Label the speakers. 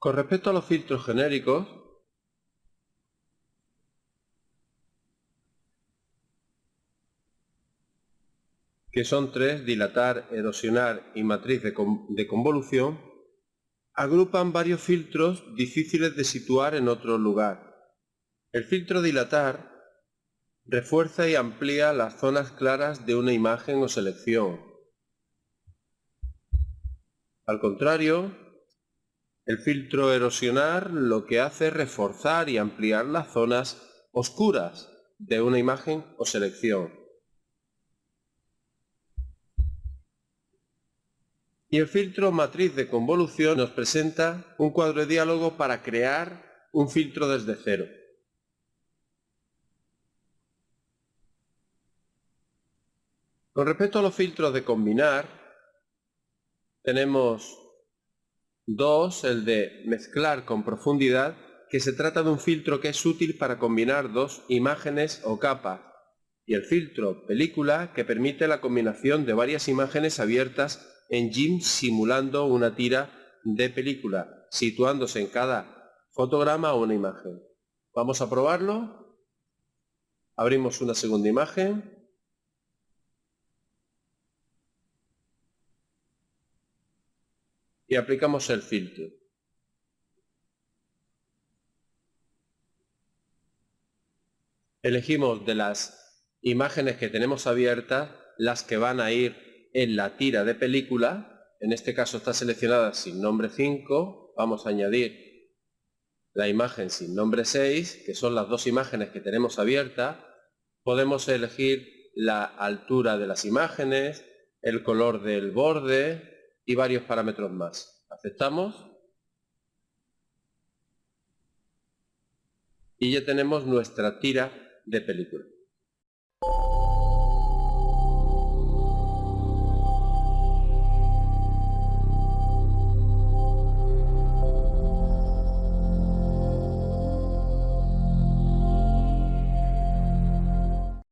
Speaker 1: Con respecto a los filtros genéricos, que son tres, dilatar, erosionar y matriz de, convolución, agrupan varios filtros difíciles de situar en otro lugar. El filtro dilatar refuerza y amplía las zonas claras de una imagen o selección. Al contrario, el filtro erosionar lo que hace es reforzar y ampliar las zonas oscuras de una imagen o selección. Y el filtro matriz de convolución nos presenta un cuadro de diálogo para crear un filtro desde cero. Con respecto a los filtros de combinar, tenemos dos, el de mezclar con profundidad, que se trata de un filtro que es útil para combinar dos imágenes o capas, y el filtro película, que permite la combinación de varias imágenes abiertas en GIMP simulando una tira de película, situándose en cada fotograma una imagen. Vamos a probarlo. Abrimos una segunda imagen. Y aplicamos el filtro. Elegimos de las imágenes que tenemos abiertas las que van a ir en la tira de película, en este caso está seleccionada sin nombre 5, vamos a añadir la imagen sin nombre 6, que son las dos imágenes que tenemos abiertas, podemos elegir la altura de las imágenes, el color del borde y varios parámetros más. Aceptamos. Y ya tenemos nuestra tira de película.